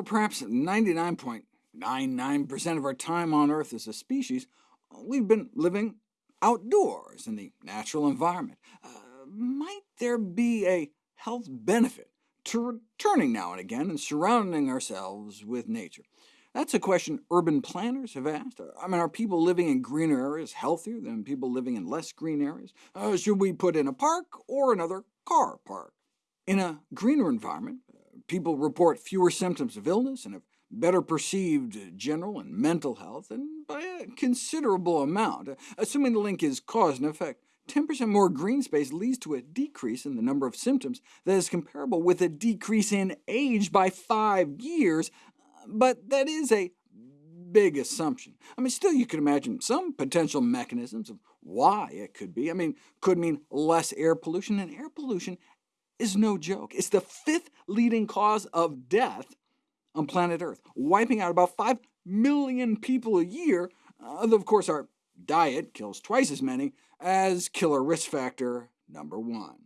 perhaps 99.99% of our time on Earth as a species, we've been living outdoors in the natural environment. Uh, might there be a health benefit to returning now and again and surrounding ourselves with nature? That's a question urban planners have asked. I mean, are people living in greener areas healthier than people living in less green areas? Uh, should we put in a park or another car park? In a greener environment, people report fewer symptoms of illness and have better perceived uh, general and mental health, and by a considerable amount. Uh, assuming the link is cause and effect, 10% more green space leads to a decrease in the number of symptoms that is comparable with a decrease in age by five years, uh, but that is a big assumption. I mean, still you could imagine some potential mechanisms of why it could be. I mean, could mean less air pollution, and air pollution is no joke. It's the fifth leading cause of death on planet Earth, wiping out about 5 million people a year, although of course our diet kills twice as many as killer risk factor number one.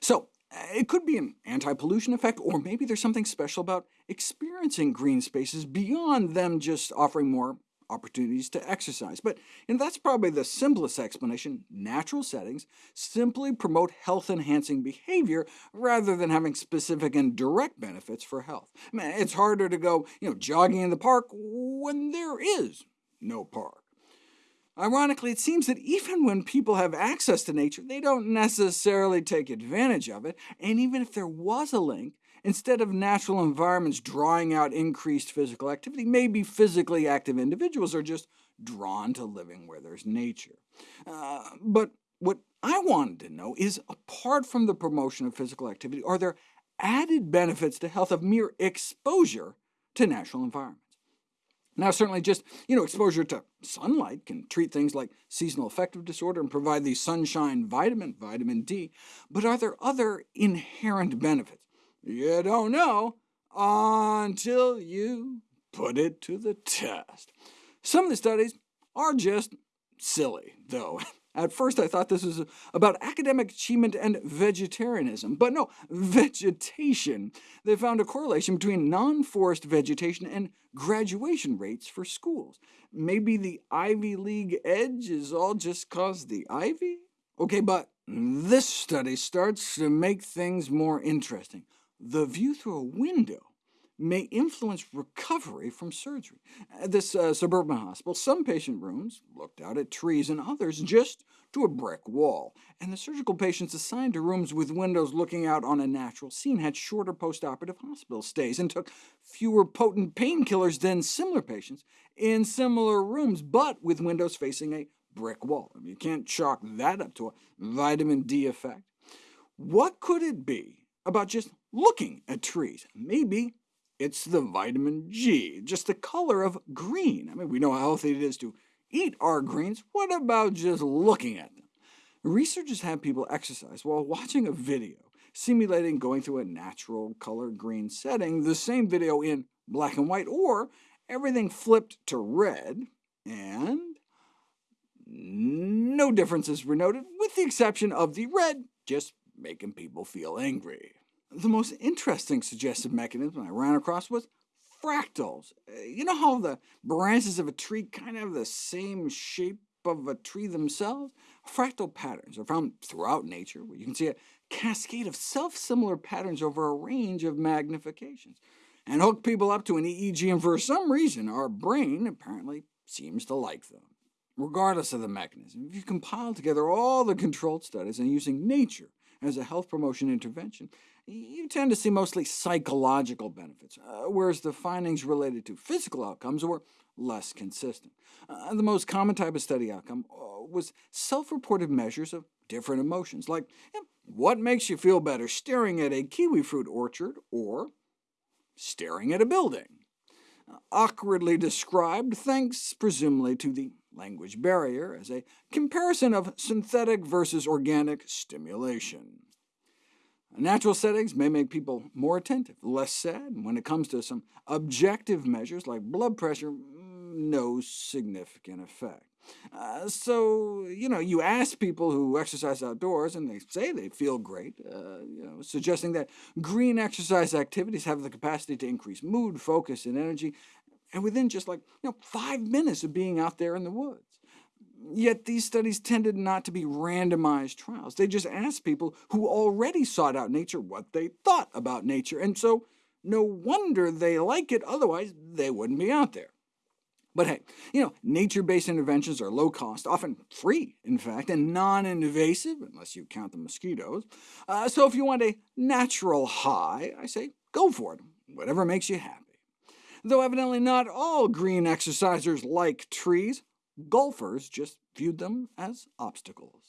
So uh, it could be an anti-pollution effect, or maybe there's something special about experiencing green spaces beyond them just offering more opportunities to exercise. But you know, that's probably the simplest explanation. Natural settings simply promote health-enhancing behavior rather than having specific and direct benefits for health. I mean, it's harder to go you know, jogging in the park when there is no park. Ironically, it seems that even when people have access to nature, they don't necessarily take advantage of it, and even if there was a link, instead of natural environments drawing out increased physical activity, maybe physically active individuals are just drawn to living where there's nature. Uh, but what I wanted to know is, apart from the promotion of physical activity, are there added benefits to health of mere exposure to natural environments? Now, certainly just you know, exposure to sunlight can treat things like seasonal affective disorder and provide the sunshine vitamin, vitamin D, but are there other inherent benefits? You don't know until you put it to the test. Some of the studies are just silly, though. At first I thought this was about academic achievement and vegetarianism, but no, vegetation. They found a correlation between non-forest vegetation and graduation rates for schools. Maybe the Ivy League edge is all just cause the ivy? OK, but this study starts to make things more interesting. The view through a window may influence recovery from surgery. At this uh, suburban hospital, some patient rooms looked out at trees and others just to a brick wall, and the surgical patients assigned to rooms with windows looking out on a natural scene had shorter postoperative hospital stays and took fewer potent painkillers than similar patients in similar rooms, but with windows facing a brick wall. I mean, you can't chalk that up to a vitamin D effect. What could it be about just looking at trees? Maybe it's the vitamin G, just the color of green. I mean, we know how healthy it is to eat our greens. What about just looking at them? Researchers have people exercise while watching a video, simulating going through a natural color green setting, the same video in black and white, or everything flipped to red, and no differences were noted, with the exception of the red just making people feel angry. The most interesting suggested mechanism I ran across was fractals. Uh, you know how the branches of a tree kind of have the same shape of a tree themselves? Fractal patterns are found throughout nature, where you can see a cascade of self-similar patterns over a range of magnifications, and hook people up to an EEG, and for some reason our brain apparently seems to like them. Regardless of the mechanism, if you compile together all the controlled studies and using nature as a health promotion intervention, you tend to see mostly psychological benefits, uh, whereas the findings related to physical outcomes were less consistent. Uh, the most common type of study outcome uh, was self-reported measures of different emotions, like what makes you feel better, staring at a kiwi fruit orchard or staring at a building. Awkwardly described, thanks presumably to the language barrier, as a comparison of synthetic versus organic stimulation. Natural settings may make people more attentive, less sad. When it comes to some objective measures like blood pressure, mm, no significant effect. Uh, so, you know, you ask people who exercise outdoors, and they say they feel great, uh, you know, suggesting that green exercise activities have the capacity to increase mood, focus, and energy, and within just like you know, five minutes of being out there in the woods. Yet these studies tended not to be randomized trials. They just asked people who already sought out nature what they thought about nature, and so no wonder they like it, otherwise they wouldn't be out there. But hey, you know, nature-based interventions are low-cost, often free, in fact, and non-invasive, unless you count the mosquitoes. Uh, so if you want a natural high, I say go for it, whatever makes you happy. Though evidently not all green exercisers like trees, golfers just viewed them as obstacles.